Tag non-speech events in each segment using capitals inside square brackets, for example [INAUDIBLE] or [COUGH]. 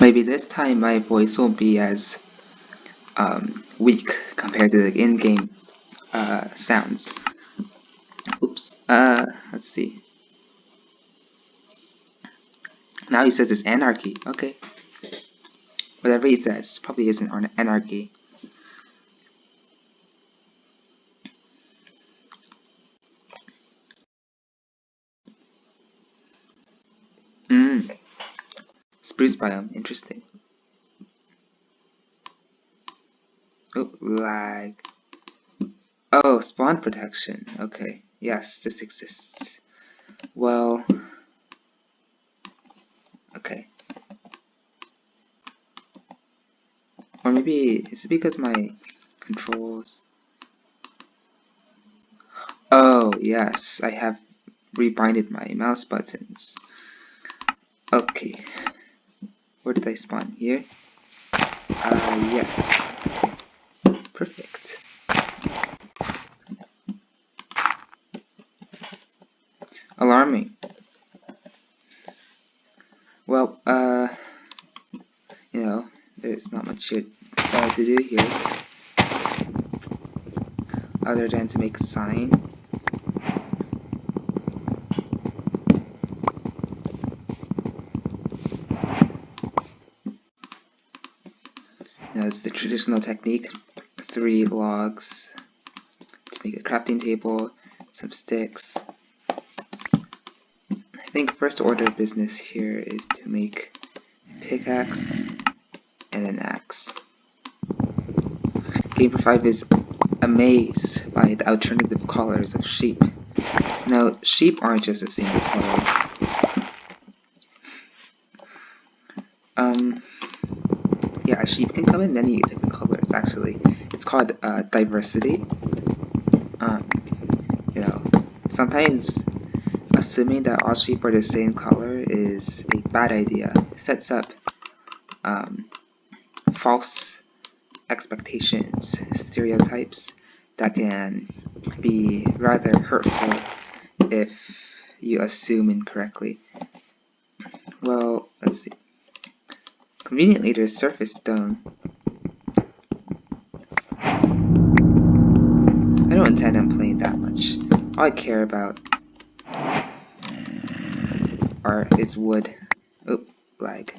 Maybe this time my voice won't be as um, weak compared to the in-game uh, sounds. Oops. Uh, let's see. Now he says it's anarchy. Okay. Whatever he says probably isn't anarchy. Spruce biome. Interesting. Oh, lag. Oh, spawn protection. Okay. Yes, this exists. Well... Okay. Or maybe, it's because my controls... Oh, yes, I have rebinded my mouse buttons. Okay. Where did I spawn? Here? Uh, yes. Perfect. Alarming. Well, uh, you know, there's not much here, uh, to do here other than to make a sign. That's the traditional technique. Three logs to make a crafting table, some sticks. I think first order of business here is to make pickaxe and an axe. GamePro 5 is amazed by the alternative colors of sheep. Now, sheep aren't just a single color. Um, sheep can come in many different colors, actually. It's called uh, diversity. Um, you know, sometimes assuming that all sheep are the same color is a bad idea. It sets up um, false expectations, stereotypes that can be rather hurtful if you assume incorrectly. Well, let's see. Conveniently, there's surface stone. I don't intend on playing that much. All I care about are is wood. Oop, lag.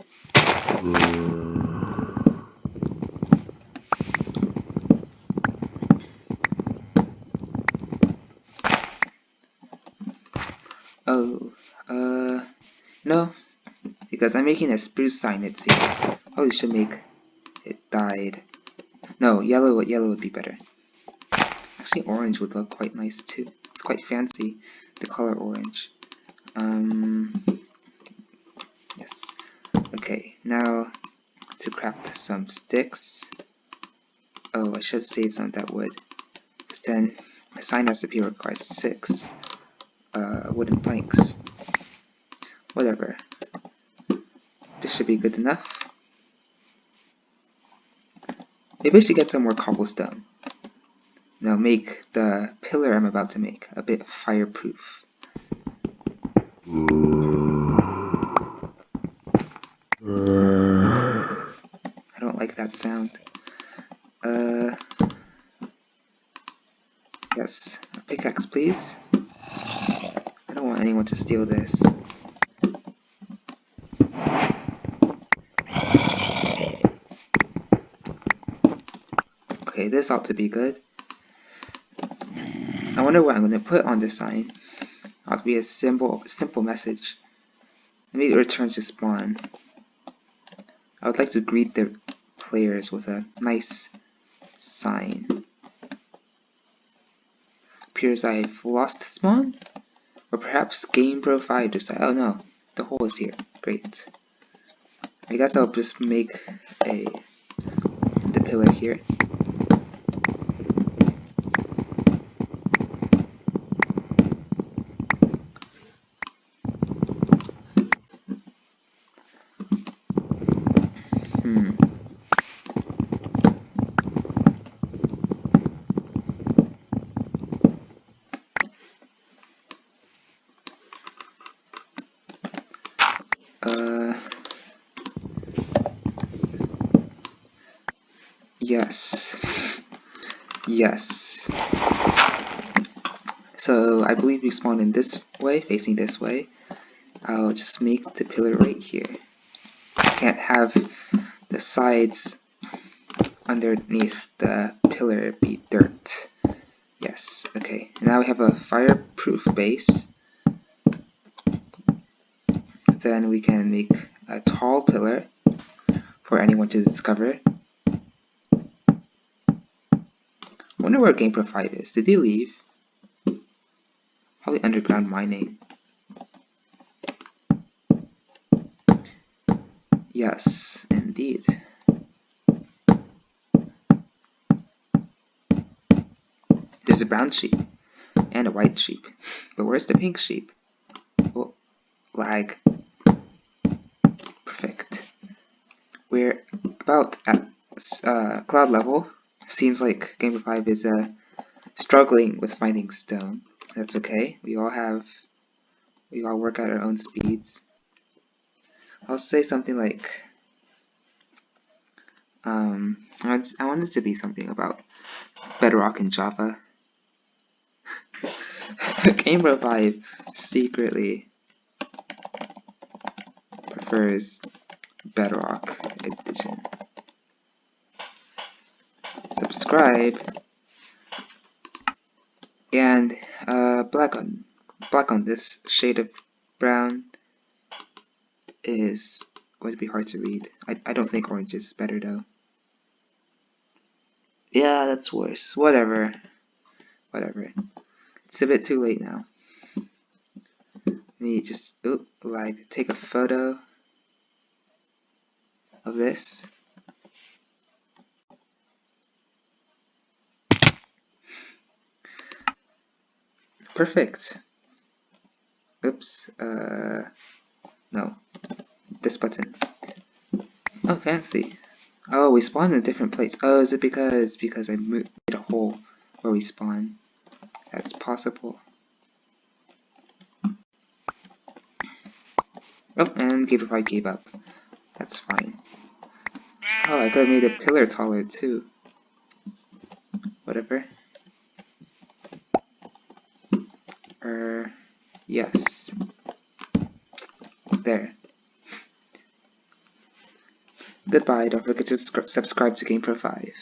Oh, uh, no, because I'm making a spruce sign it seems. Oh, you should make it dyed. No, yellow, yellow would be better. Actually, orange would look quite nice too. It's quite fancy, the color orange. Um, yes. Okay, now to craft some sticks. Oh, I should have saved some of that wood. Because then the sign recipe requires six uh, wooden planks. Whatever. This should be good enough. Maybe I should get some more cobblestone. Now make the pillar I'm about to make a bit fireproof. I don't like that sound. Uh, yes, pickaxe please. I don't want anyone to steal this. Okay, this ought to be good. I wonder what I'm going to put on this sign. Ought to be a simple, simple message. Let me return to spawn. I would like to greet the players with a nice sign. Appears I've lost spawn? Or perhaps GamePro 5 decided, oh no, the hole is here. Great. I guess I'll just make a the pillar here. Yes. Yes. So I believe we spawn in this way, facing this way. I'll just make the pillar right here. I can't have the sides underneath the pillar be dirt. Yes, okay. Now we have a fireproof base. Then we can make a tall pillar for anyone to discover. Wonder where GamePro 5 is. Did he leave? Probably underground mining. Yes, indeed. There's a brown sheep and a white sheep. But where's the pink sheep? Oh, lag. Perfect. We're about at uh, cloud level. Seems like GamePro 5 is uh, struggling with finding stone. That's okay. We all have, we all work at our own speeds. I'll say something like, um, I want I want it to be something about Bedrock and Java. [LAUGHS] GamePro 5 secretly prefers Bedrock Edition. Subscribe and uh, black on black on this shade of brown is going to be hard to read. I, I don't think orange is better though. Yeah, that's worse. Whatever. Whatever. It's a bit too late now. Let me just, oop, like, take a photo of this. Perfect. Oops, uh, no, this button. Oh, fancy. Oh, we spawn in a different place. Oh, is it because, because I made a hole where we spawn? That's possible. Oh, and GamePro gave up. That's fine. Oh, I could have made a pillar taller too. Whatever. Er, yes. There. Goodbye, don't forget to subscribe to GamePro 5.